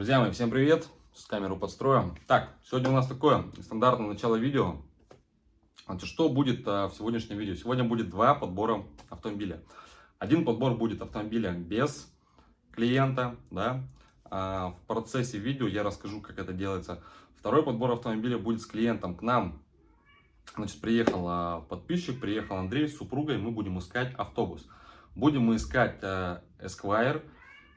Друзья мои, всем привет! С камеру подстроим. Так, сегодня у нас такое стандартное начало видео. Значит, что будет а, в сегодняшнем видео? Сегодня будет два подбора автомобиля. Один подбор будет автомобиля без клиента, да. А, в процессе видео я расскажу, как это делается. Второй подбор автомобиля будет с клиентом. К нам, значит, приехал а, подписчик, приехал Андрей с супругой. Мы будем искать автобус. Будем мы искать а, Esquire,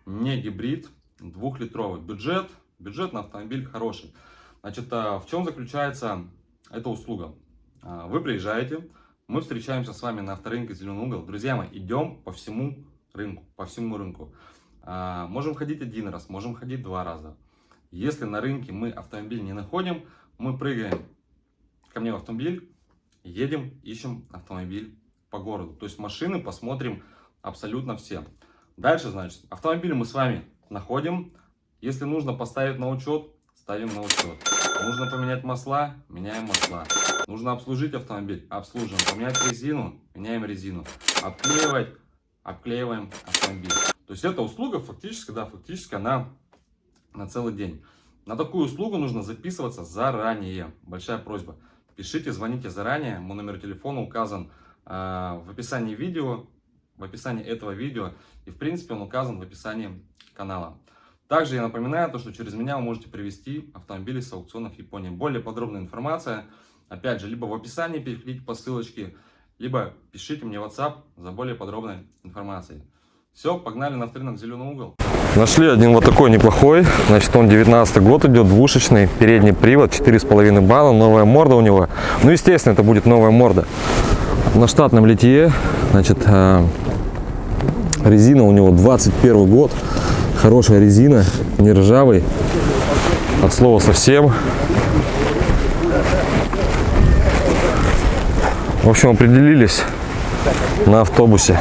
не гибрид, двухлитровый бюджет, бюджет на автомобиль хороший. Значит, а, в чем заключается эта услуга? А, вы приезжаете, мы встречаемся с вами на авторынке «Зеленый угол». Друзья мои, идем по всему рынку, по всему рынку. А, можем ходить один раз, можем ходить два раза. Если на рынке мы автомобиль не находим, мы прыгаем ко мне в автомобиль, едем, ищем автомобиль по городу. То есть машины посмотрим абсолютно все. Дальше, значит, автомобиль мы с вами находим. Если нужно поставить на учет, ставим на учет. Нужно поменять масла, меняем масла. Нужно обслужить автомобиль, обслуживаем. Поменять резину, меняем резину. Обклеивать, обклеиваем автомобиль. То есть эта услуга фактически, да, фактически она на целый день. На такую услугу нужно записываться заранее. Большая просьба. Пишите, звоните заранее. Мой номер телефона указан э, в описании видео, в описании этого видео. И в принципе он указан в описании канала. Также я напоминаю, то, что через меня вы можете привести автомобили с аукционов Японии. Более подробная информация, опять же, либо в описании переходите по ссылочке, либо пишите мне в WhatsApp за более подробной информацией. Все, погнали на авторынок «Зеленый угол». Нашли один вот такой неплохой, значит он 19 год идет, двушечный, передний привод, 4,5 балла, новая морда у него. Ну естественно это будет новая морда. На штатном литье, значит э, резина у него 21 год, Хорошая резина, не ржавый. От слова совсем. В общем, определились на автобусе.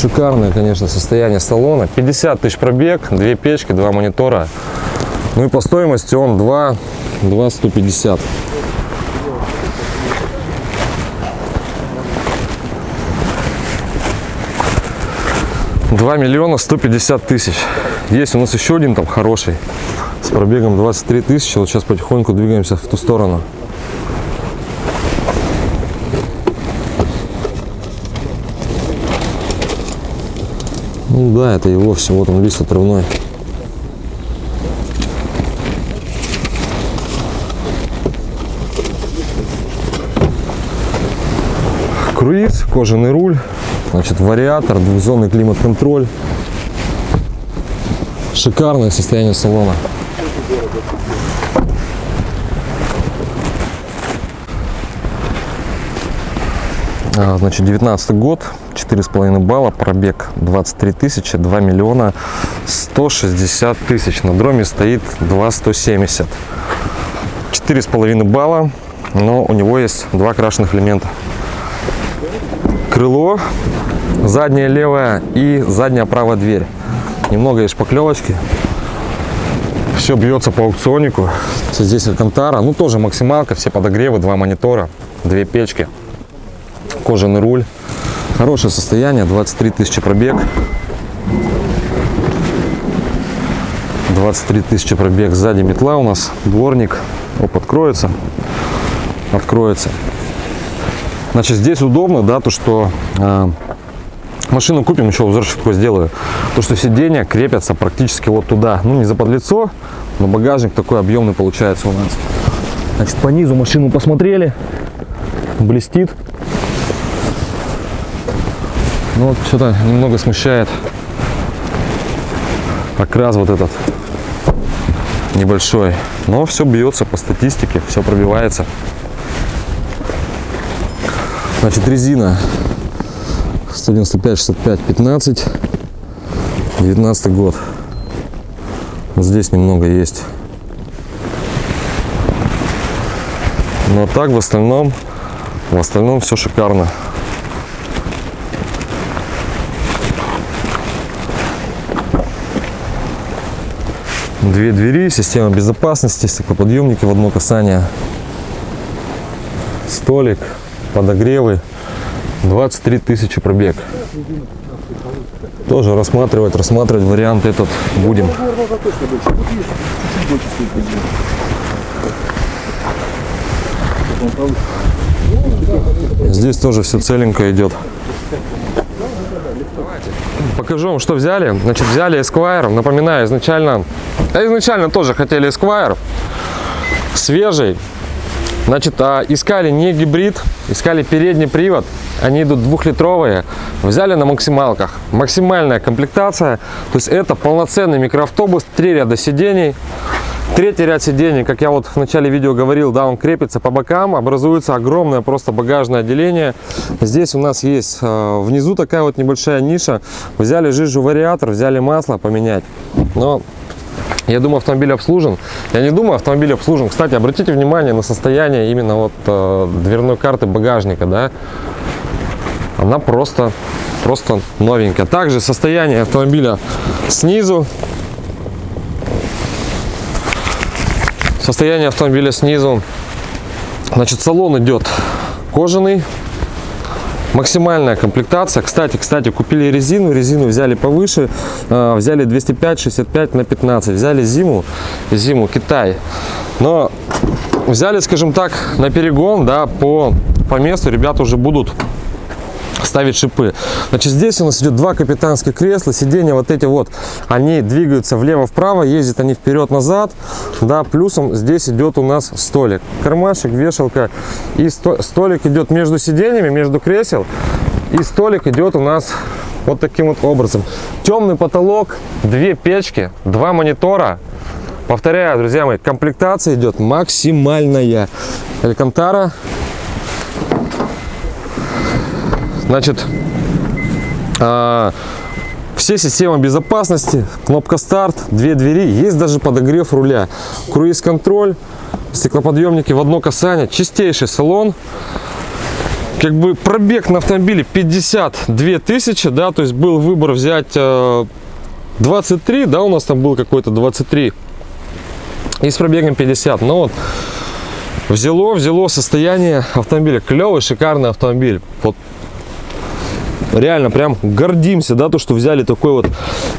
Шикарное, конечно, состояние салона. 50 тысяч пробег, две печки, два монитора. Ну и по стоимости он 2, 2 150. 2 миллиона 150 тысяч. Есть у нас еще один там хороший с пробегом 23 тысячи. Вот сейчас потихоньку двигаемся в ту сторону. Ну да, это его все. Вот он лист отрывной. Круиз, кожаный руль. Значит, вариатор, двухзонный климат-контроль. Шикарное состояние салона. А, значит, 19 год, 4,5 балла, пробег 23 тысячи, 2 миллиона 160 тысяч. На дроме стоит 2,170. 4,5 балла, но у него есть два крашеных элемента. Крыло задняя левая и задняя правая дверь. Немного есть шпаклевочки. Все бьется по аукционику. Здесь Алькантара. Ну, тоже максималка. Все подогревы, два монитора, две печки. Кожаный руль. Хорошее состояние. 23 тысячи пробег. 23 тысячи пробег. Сзади метла у нас. Дворник. Оп, откроется. Откроется. Значит, здесь удобно, да, то, что э, машину купим, еще узорчик такой сделаю. То, что сиденья крепятся практически вот туда. Ну, не за подлицо, но багажник такой объемный получается у нас. Значит, по низу машину посмотрели. Блестит. Ну, вот что-то немного смущает окрас вот этот небольшой. Но все бьется по статистике, все пробивается. Значит, резина 195, 65, 15. 19 год. Вот здесь немного есть. Но так в остальном, в остальном все шикарно. Две двери, система безопасности, стеклоподъемники в одно касание, столик, подогревы, 23 тысячи пробег. тоже рассматривать, рассматривать вариант этот будем. Здесь тоже все целенько идет. Покажу вам, что взяли. Значит, взяли Esquire. Напоминаю, изначально, а изначально тоже хотели Esquire. Свежий. Значит, а, искали не гибрид, искали передний привод. Они идут двухлитровые. Взяли на максималках. Максимальная комплектация. То есть это полноценный микроавтобус, три ряда сидений. Третий ряд сидений, как я вот в начале видео говорил, да, он крепится по бокам, образуется огромное просто багажное отделение. Здесь у нас есть э, внизу такая вот небольшая ниша. Взяли жижу вариатор, взяли масло поменять. Но я думаю, автомобиль обслужен. Я не думаю, автомобиль обслужен. Кстати, обратите внимание на состояние именно вот э, дверной карты багажника, да. Она просто, просто новенькая. Также состояние автомобиля снизу Состояние автомобиля снизу. Значит, салон идет кожаный. Максимальная комплектация. Кстати, кстати, купили резину. Резину взяли повыше. э, Взяли 205, 65 на 15. Взяли зиму. Зиму Китай. Но взяли, скажем так, на перегон, да, по, по месту ребята уже будут ставить шипы. Значит, здесь у нас идет два капитанских кресла, сиденья вот эти вот, они двигаются влево-вправо, ездят они вперед-назад, да, плюсом здесь идет у нас столик, кармашек, вешалка, и сто- столик идет между сиденьями, между кресел, и столик идет у нас вот таким вот образом. Темный потолок, две печки, два монитора, Повторяю, друзья мои, комплектация идет максимальная. Алькантара Значит, а, все системы безопасности, кнопка старт, две двери, есть даже подогрев руля, круиз-контроль, стеклоподъемники в одно касание, чистейший салон. Как бы пробег на автомобиле 52 тысячи, да, то есть был выбор взять э, 23, да, у нас там был какой-то 23 и с пробегом 50, но вот взяло, взяло состояние автомобиля, клевый, шикарный автомобиль, вот реально прям гордимся, да, то, что взяли такой вот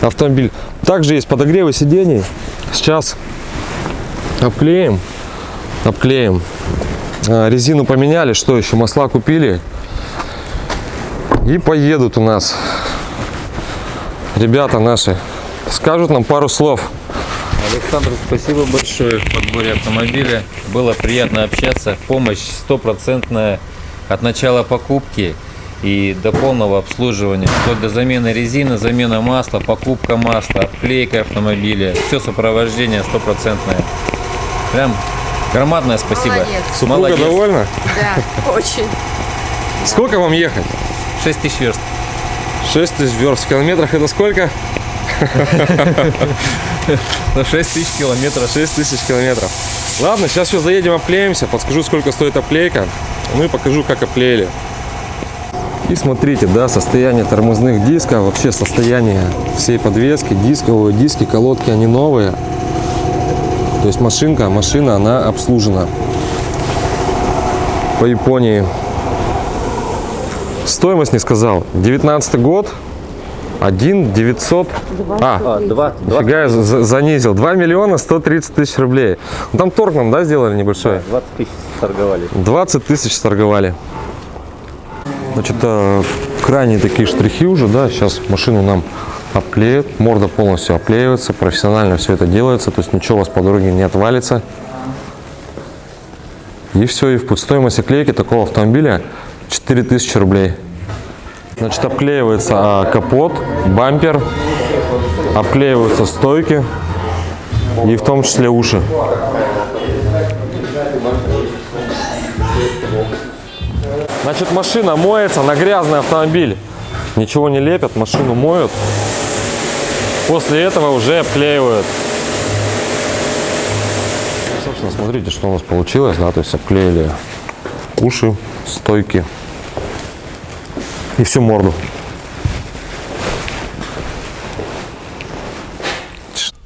автомобиль. Также есть подогревы сидений. Сейчас обклеим, обклеим. А, Резину поменяли, что еще, масла купили. И поедут у нас ребята наши. Скажут нам пару слов. Александр, спасибо большое в подборе автомобиля. Было приятно общаться. Помощь стопроцентная от начала покупки и до полного обслуживания. Вплоть до замены резины, замена масла, покупка масла, обклейка автомобиля. Все сопровождение стопроцентное. Прям громадное спасибо. Молодец. Супруга Молодец. довольна? Да, очень. Сколько вам ехать? 6 тысяч верст. 6 тысяч верст. В километрах это сколько? На 6 тысяч километров. 6 тысяч километров. Ладно, сейчас все заедем, обклеимся, подскажу, сколько стоит обклейка. Ну и покажу, как обклеили. И смотрите, да, состояние тормозных дисков, вообще состояние всей подвески, дисковые диски, колодки, они новые. То есть машинка, машина, она обслужена. По Японии. Стоимость не сказал. 19 год. 1 900. А, А, два, Фига я за- за- занизил. 2 миллиона 130 тысяч рублей. Ну, там торг нам, да, сделали небольшой? 20 тысяч торговали. 20 тысяч торговали. Значит, э, крайние такие штрихи уже, да, сейчас машину нам обклеят, морда полностью обклеивается, профессионально все это делается, то есть ничего у вас по дороге не отвалится. И все, и в. Стоимость оклейки такого автомобиля 4000 рублей. Значит, обклеивается а, капот, бампер, обклеиваются стойки и в том числе уши. Значит, машина моется на грязный автомобиль. Ничего не лепят, машину моют. После этого уже обклеивают. Собственно, смотрите, что у нас получилось, да, то есть обклеили уши, стойки и всю морду.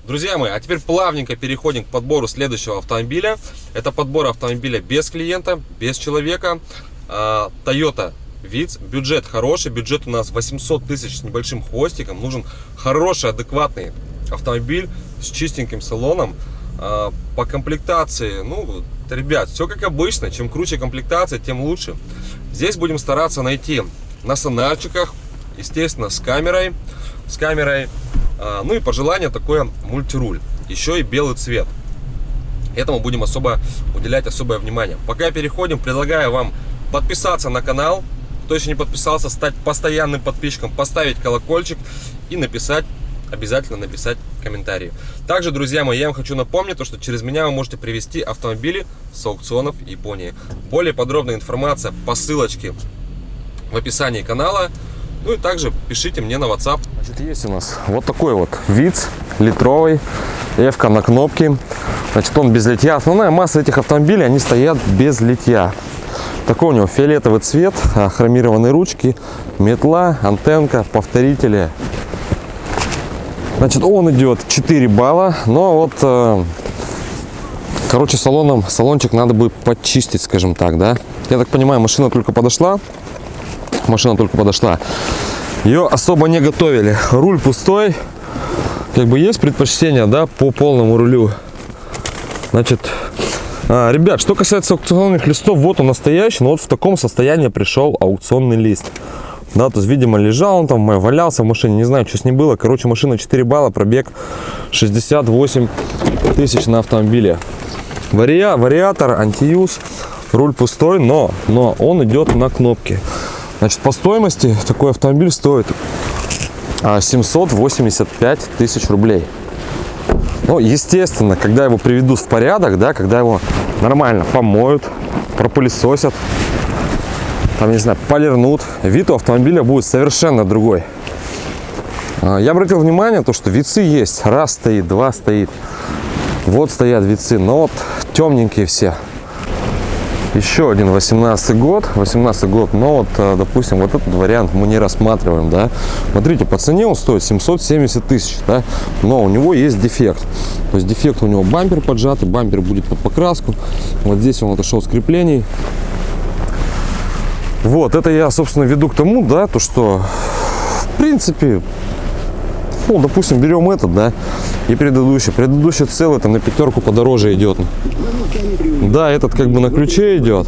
Друзья мои, а теперь плавненько переходим к подбору следующего автомобиля. Это подбор автомобиля без клиента, без человека. А, Toyota ВИЦ. Бюджет хороший, бюджет у нас 800 тысяч с небольшим хвостиком. Нужен хороший, адекватный автомобиль с чистеньким салоном. А, По комплектации, ну, ребят, все как обычно. Чем круче комплектация, тем лучше. Здесь будем стараться найти на сонарчиках, естественно, с камерой. С камерой. А, Ну и по желанию такое мультируль. Еще и белый цвет. Этому будем особо уделять особое внимание. Пока переходим, предлагаю вам подписаться на канал. Кто еще не подписался, стать постоянным подписчиком, поставить колокольчик и написать, обязательно написать комментарии. Также, друзья мои, я вам хочу напомнить, то, что через меня вы можете привезти автомобили с аукционов Японии. Более подробная информация по ссылочке в описании канала. Ну и также пишите мне на WhatsApp. Значит, есть у нас вот такой вот ВИЦ литровый, Эвка на кнопке. Значит, он без литья. Основная масса этих автомобилей, они стоят без литья. Такой у него фиолетовый цвет, а, хромированные ручки, метла, антенка, повторители. Значит, он идет 4 балла, но вот, э, короче, салоном, салончик надо бы подчистить, скажем так, да. Я так понимаю, машина только подошла, машина только подошла. Ее особо не готовили. Руль пустой. Как бы есть предпочтение, да, по полному рулю. Значит, а, ребят, что касается аукционных листов, вот он настоящий, но вот в таком состоянии пришел аукционный лист. Да, то есть, видимо, лежал он там, валялся в машине, не знаю, что с ним было. Короче, машина 4 балла, пробег 68 тысяч на автомобиле. Вариа, вариатор, антиюз, руль пустой, но, но он идет на кнопке. Значит, по стоимости такой автомобиль стоит а, 785 тысяч рублей. Ну, естественно, когда его приведут в порядок, да, когда его нормально помоют, пропылесосят, там, не знаю, полирнут, вид у автомобиля будет совершенно другой. А, Я обратил внимание, то, что вицы есть. Раз стоит, два стоит. Вот стоят вицы, но вот темненькие все. Еще один 18 год, 18 год, но вот, э, допустим, вот этот вариант мы не рассматриваем, да. Смотрите, по цене он стоит 770 тысяч, да, но у него есть дефект. То есть дефект у него бампер поджатый, бампер будет под покраску. Вот здесь он отошел с креплений. Вот, это я, собственно, веду к тому, да, то, что, в принципе, ну, допустим, берем этот, да, и предыдущий. Предыдущий целый, там, на пятерку подороже идет. Да, этот как бы на ключе идет.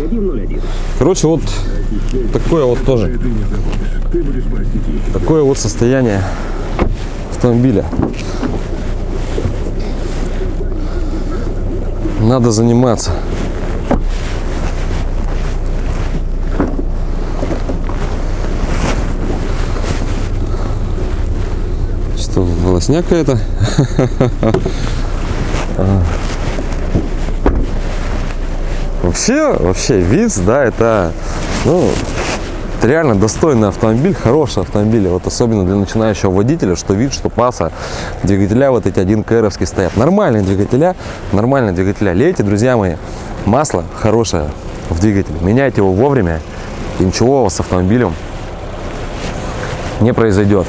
Короче, вот такое вот тоже. Такое вот состояние автомобиля. Надо заниматься. Что, волосня какая-то? Вообще, вообще, ВИЦ, да, это, ну, это реально достойный автомобиль, хороший автомобиль. Вот особенно для начинающего водителя, что вид, что паса, двигателя вот эти 1 кровские стоят. Нормальные двигателя, нормальные двигателя. Лейте, друзья мои, масло хорошее в двигателе. Меняйте его вовремя, и ничего с автомобилем не произойдет.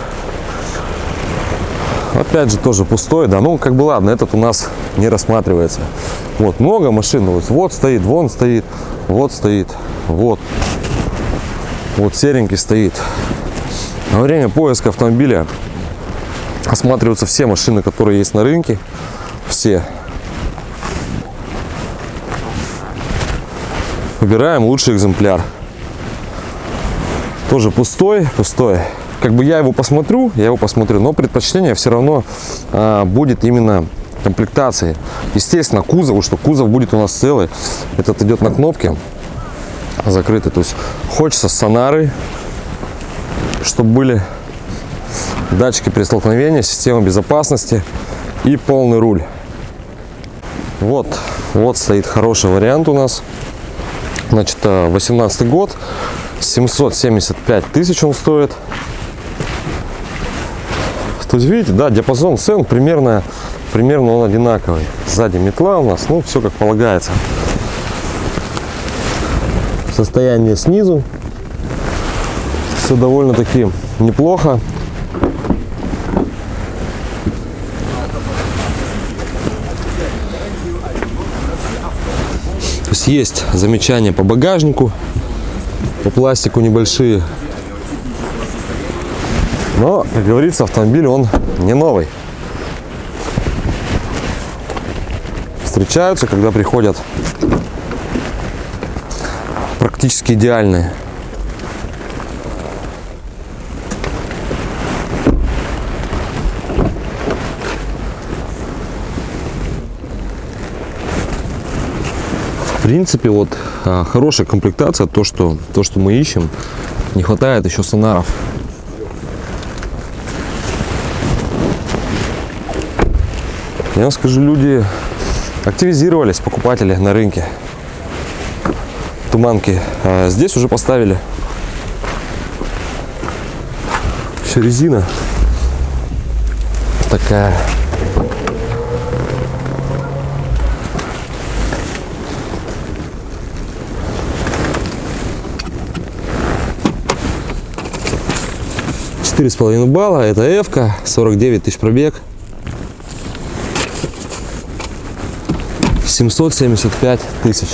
Опять же, тоже пустой, да, ну, как бы ладно, этот у нас не рассматривается. Вот, много машин, вот, вот стоит, вон стоит, вот стоит, вот. Вот серенький стоит. Во время поиска автомобиля осматриваются все машины, которые есть на рынке. Все. Выбираем лучший экземпляр. Тоже пустой, пустой. Как бы я его посмотрю, я его посмотрю, но предпочтение все равно а, будет именно комплектации. Естественно, кузов, что кузов будет у нас целый. Этот идет на кнопке закрытый. То есть хочется сонары, чтобы были датчики при столкновении, система безопасности и полный руль. Вот, вот стоит хороший вариант у нас. Значит, 18 год, 775 тысяч он стоит. То есть, видите, да, диапазон цен примерно, примерно он одинаковый. Сзади метла у нас, ну, все как полагается. Состояние снизу. Все довольно-таки неплохо. То есть есть замечания по багажнику. По пластику небольшие. Но, как говорится, автомобиль он не новый. Встречаются, когда приходят практически идеальные. В принципе, вот а, хорошая комплектация, то что, то, что мы ищем. Не хватает еще сонаров. Я вам скажу, люди активизировались, покупатели на рынке. Туманки. А здесь уже поставили. Все резина. Такая. Четыре с половиной балла. Это F-ка. 49 тысяч пробег. 775 тысяч.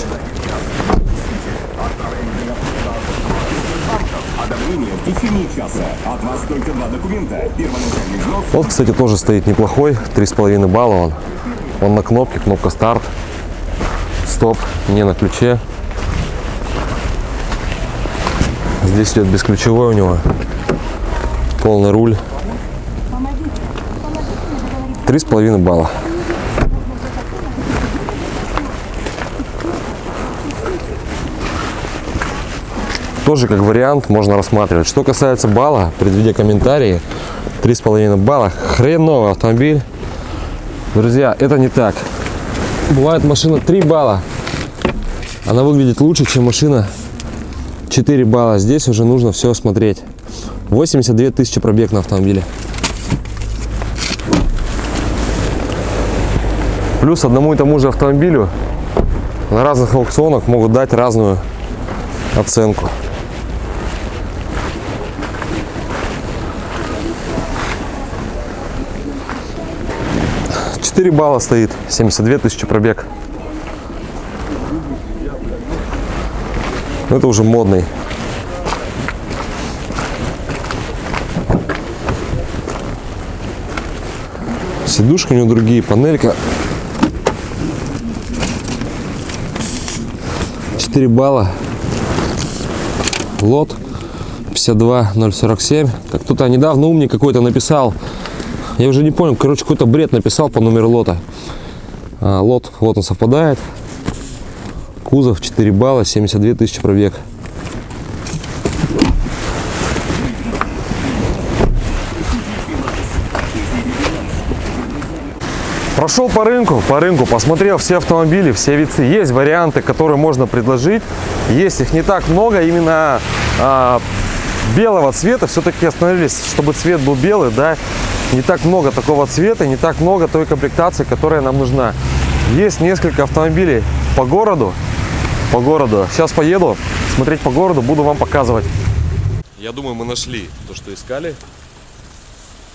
Вот, кстати, тоже стоит неплохой, 3,5 балла он. Он на кнопке, кнопка старт, стоп, не на ключе. Здесь идет бесключевой у него, полный руль. 3,5 балла. Тоже как вариант можно рассматривать. Что касается балла, предвидя комментарии, 3,5 балла. Хреновый автомобиль. Друзья, это не так. Бывает машина 3 балла. Она выглядит лучше, чем машина 4 балла. Здесь уже нужно все смотреть. 82 тысячи пробег на автомобиле. Плюс одному и тому же автомобилю на разных аукционах могут дать разную оценку. Четыре балла стоит, 72 тысячи пробег. Ну, Это уже модный. Сидушка у него другие, панелька. 4 балла. Лот 52047. Как кто-то недавно умник какой-то написал. Я уже не понял, короче, какой-то бред написал по номеру лота. А, лот, вот он совпадает. Кузов 4 балла, 72 тысячи пробег. Прошел по рынку, по рынку, посмотрел все автомобили, все вицы. Есть варианты, которые можно предложить. Есть их не так много, именно а, белого цвета. Все-таки остановились, чтобы цвет был белый, да. Не так много такого цвета, не так много той комплектации, которая нам нужна. Есть несколько автомобилей по городу, по городу. Сейчас поеду смотреть по городу, буду вам показывать. Я думаю, мы нашли то, что искали.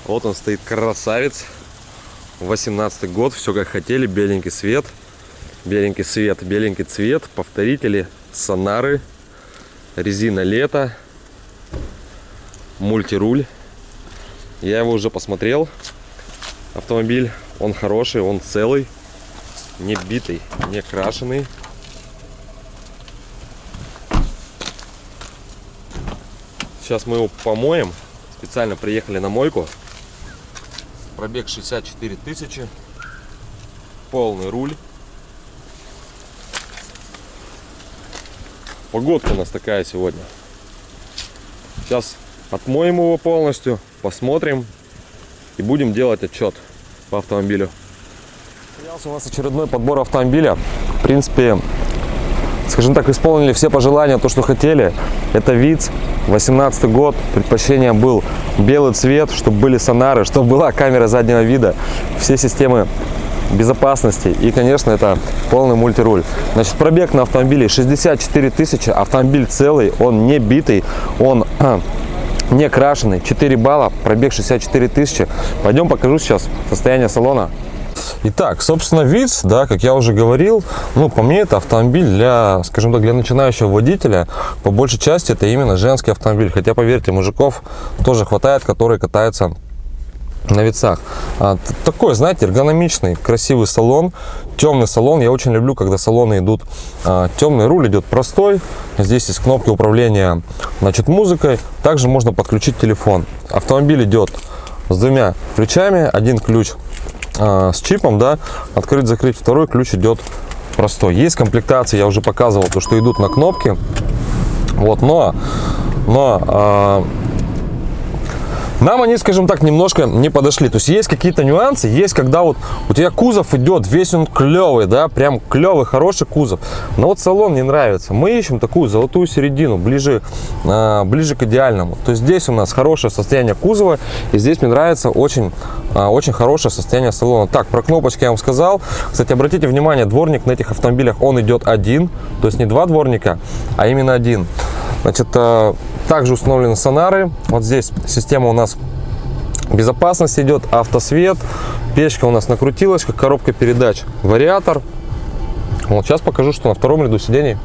Вот он стоит, красавец. 18 год, все как хотели, беленький свет, беленький свет, беленький цвет, повторители, сонары, резина лето, мультируль. Я его уже посмотрел, автомобиль, он хороший, он целый, не битый, не крашеный. Сейчас мы его помоем, специально приехали на мойку. Пробег 64 тысячи. Полный руль. Погодка у нас такая сегодня. Сейчас отмоем его полностью, посмотрим и будем делать отчет по автомобилю. У нас очередной подбор автомобиля. В принципе, скажем так, исполнили все пожелания, то, что хотели. Это ВИЦ, 18 год. Предпочтение был белый цвет, чтобы были сонары, чтобы была камера заднего вида, все системы безопасности и, конечно, это полный мультируль. Значит, пробег на автомобиле 64 тысячи, автомобиль целый, он не битый, он не крашеный, 4 балла, пробег 64 тысячи. Пойдем покажу сейчас состояние салона. Итак, собственно, ВИЦ, да, как я уже говорил, ну, по мне, это автомобиль для, скажем так, для начинающего водителя. По большей части это именно женский автомобиль. Хотя, поверьте, мужиков тоже хватает, которые катаются на вицах. А, такой, знаете, эргономичный, красивый салон, темный салон. Я очень люблю, когда салоны идут а, темный. Руль идет простой. Здесь есть кнопки управления, значит, музыкой. Также можно подключить телефон. Автомобиль идет с двумя ключами. Один ключ а, с чипом, да, открыть, закрыть. Второй ключ идет простой. Есть комплектации, я уже показывал, то, что идут на кнопки. Вот, но, но нам они, скажем так, немножко не подошли. То есть есть какие-то нюансы, есть когда вот у тебя кузов идет, весь он клевый, да, прям клевый, хороший кузов. Но вот салон не нравится. Мы ищем такую золотую середину, ближе, а, ближе к идеальному. То есть здесь у нас хорошее состояние кузова, и здесь мне нравится очень, очень хорошее состояние салона. Так, про кнопочки я вам сказал. Кстати, обратите внимание, дворник на этих автомобилях, он идет один, то есть не два дворника, а именно один. Значит, а, также установлены сонары. Вот здесь система у нас безопасности идет, автосвет, печка у нас на крутилочках, коробка передач, вариатор. Вот сейчас покажу, что на втором ряду сидений.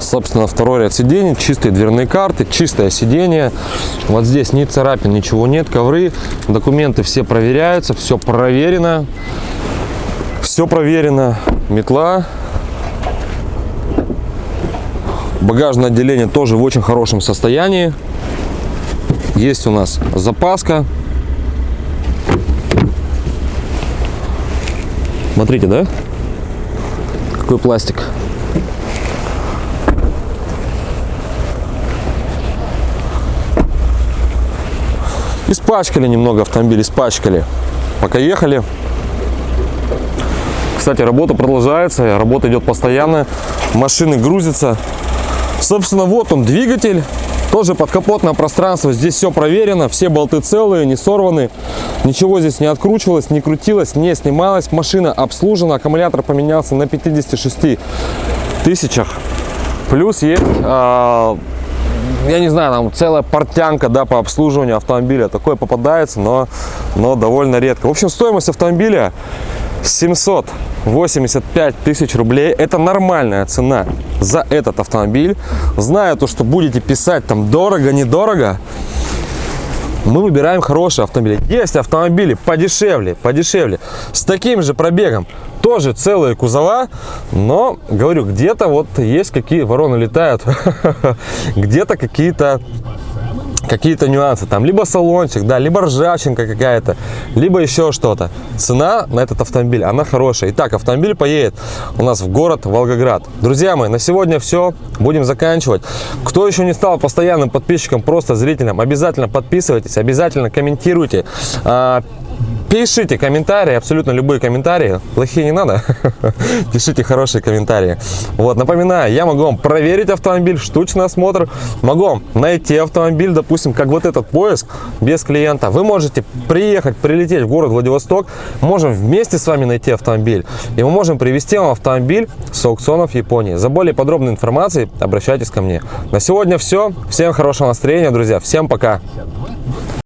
Собственно, второй ряд сидений, чистые дверные карты, чистое сиденье. Вот здесь ни царапин, ничего нет, ковры, документы все проверяются, все проверено. Все проверено. Метла, Багажное отделение тоже в очень хорошем состоянии. Есть у нас запаска. Смотрите, да? Какой пластик. Испачкали немного автомобиль, испачкали. Пока ехали. Кстати, работа продолжается, работа идет постоянно. Машины грузятся. Собственно, вот он двигатель. Тоже подкапотное пространство. Здесь все проверено. Все болты целые, не сорваны. Ничего здесь не откручивалось, не крутилось, не снималось. Машина обслужена. Аккумулятор поменялся на 56 тысячах. Плюс есть, а, я не знаю, там целая портянка да, по обслуживанию автомобиля. Такое попадается, но, но довольно редко. В общем, стоимость автомобиля 785 тысяч рублей. Это нормальная цена за этот автомобиль. Зная то, что будете писать там дорого, недорого, мы выбираем хорошие автомобили. Есть автомобили подешевле, подешевле, с таким же пробегом, тоже целые кузова, но, говорю, где-то вот есть какие вороны летают, где-то какие-то какие-то нюансы, там либо салончик, да, либо ржавчинка какая-то, либо еще что-то. Цена на этот автомобиль, она хорошая. Итак, автомобиль поедет у нас в город Волгоград. Друзья мои, на сегодня все, будем заканчивать. Кто еще не стал постоянным подписчиком, просто зрителем, обязательно подписывайтесь, обязательно комментируйте. Пишите комментарии, абсолютно любые комментарии. Плохие не надо. Пишите хорошие комментарии. Вот, напоминаю, я могу вам проверить автомобиль, штучный осмотр. Могу вам найти автомобиль, допустим, как вот этот поиск без клиента. Вы можете приехать, прилететь в город Владивосток. Можем вместе с вами найти автомобиль. И мы можем привезти вам автомобиль с аукционов Японии. За более подробной информацией обращайтесь ко мне. На сегодня все. Всем хорошего настроения, друзья. Всем пока.